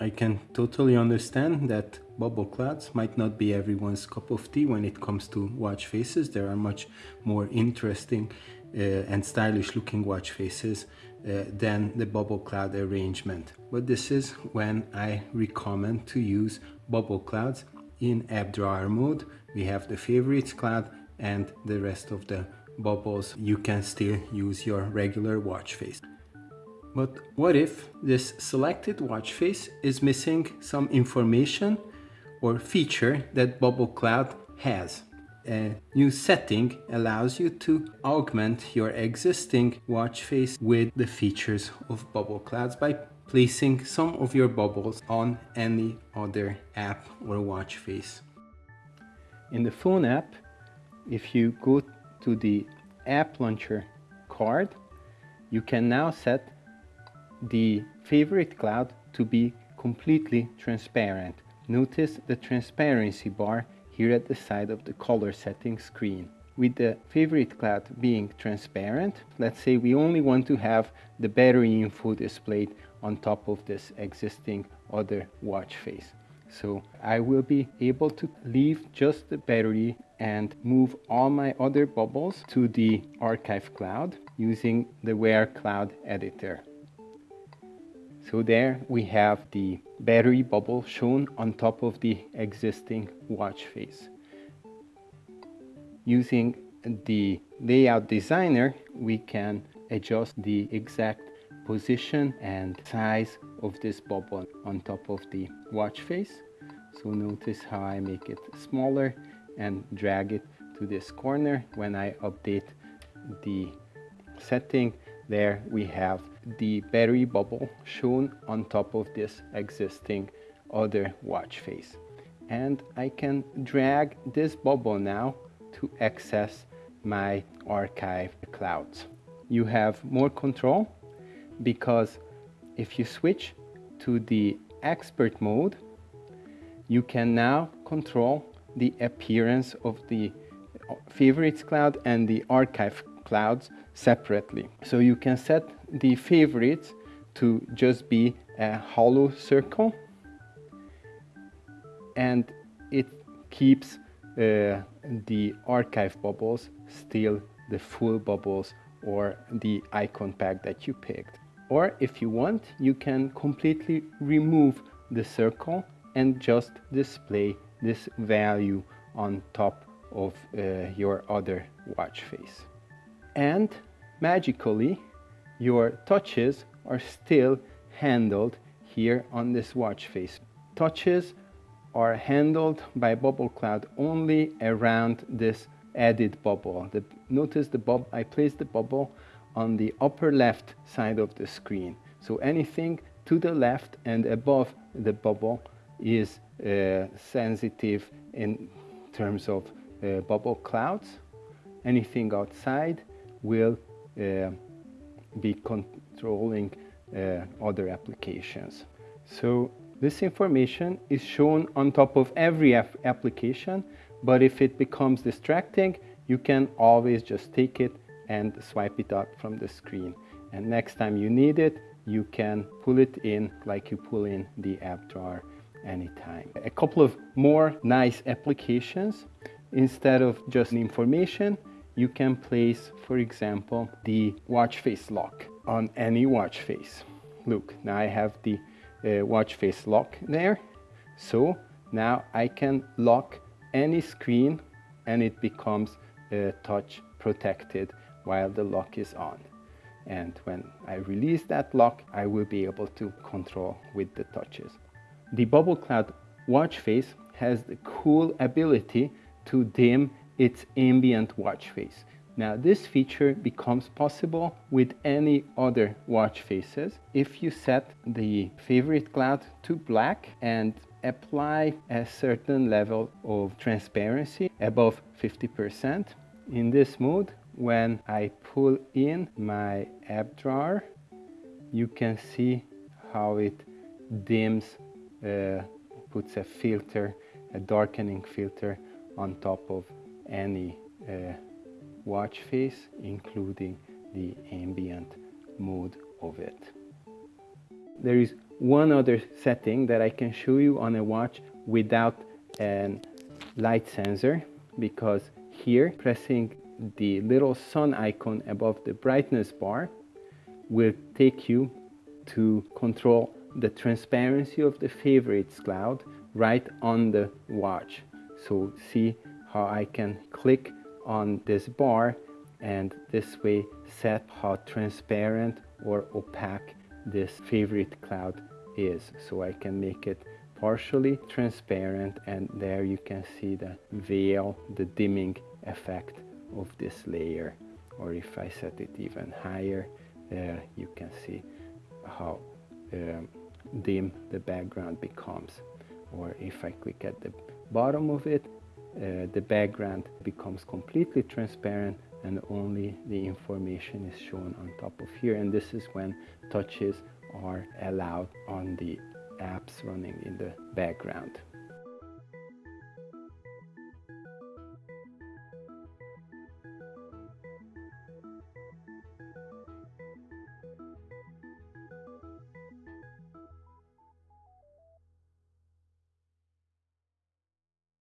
I can totally understand that bubble clouds might not be everyone's cup of tea when it comes to watch faces. There are much more interesting uh, and stylish looking watch faces uh, than the bubble cloud arrangement. But this is when I recommend to use bubble clouds in app drawer mode. We have the favorites cloud and the rest of the bubbles. You can still use your regular watch face. But what if this selected watch face is missing some information or feature that Bubble Cloud has? A new setting allows you to augment your existing watch face with the features of Bubble Clouds by placing some of your bubbles on any other app or watch face. In the phone app, if you go to the app launcher card, you can now set the favorite cloud to be completely transparent. Notice the transparency bar here at the side of the color setting screen. With the favorite cloud being transparent, let's say we only want to have the battery info displayed on top of this existing other watch face. So I will be able to leave just the battery and move all my other bubbles to the archive cloud using the Wear Cloud editor. So there we have the battery bubble shown on top of the existing watch face. Using the layout designer, we can adjust the exact position and size of this bubble on top of the watch face. So notice how I make it smaller and drag it to this corner when I update the setting there we have the battery bubble shown on top of this existing other watch face and I can drag this bubble now to access my archive clouds. You have more control because if you switch to the expert mode you can now control the appearance of the favorites cloud and the archive clouds separately. So you can set the favorites to just be a hollow circle and it keeps uh, the archive bubbles still the full bubbles or the icon pack that you picked. Or if you want, you can completely remove the circle and just display this value on top of uh, your other watch face and magically your touches are still handled here on this watch face. Touches are handled by Bubble Cloud only around this added bubble. The, notice the bub I placed the bubble on the upper left side of the screen. So anything to the left and above the bubble is uh, sensitive in terms of uh, bubble clouds. Anything outside will uh, be controlling uh, other applications. So this information is shown on top of every application, but if it becomes distracting, you can always just take it and swipe it out from the screen. And next time you need it, you can pull it in like you pull in the app drawer anytime. A couple of more nice applications. Instead of just information, you can place, for example, the watch face lock on any watch face. Look, now I have the uh, watch face lock there. So now I can lock any screen and it becomes uh, touch protected while the lock is on. And when I release that lock, I will be able to control with the touches. The Bubble Cloud watch face has the cool ability to dim its ambient watch face. Now this feature becomes possible with any other watch faces if you set the favorite cloud to black and apply a certain level of transparency above 50%. In this mode, when I pull in my app drawer, you can see how it dims, uh, puts a filter, a darkening filter on top of any uh, watch face including the ambient mode of it. There is one other setting that I can show you on a watch without a light sensor because here pressing the little sun icon above the brightness bar will take you to control the transparency of the favorites cloud right on the watch. So see how I can click on this bar and this way set how transparent or opaque this favorite cloud is. So I can make it partially transparent and there you can see the veil, the dimming effect of this layer. Or if I set it even higher, uh, you can see how um, dim the background becomes. Or if I click at the bottom of it, uh, the background becomes completely transparent and only the information is shown on top of here. And this is when touches are allowed on the apps running in the background.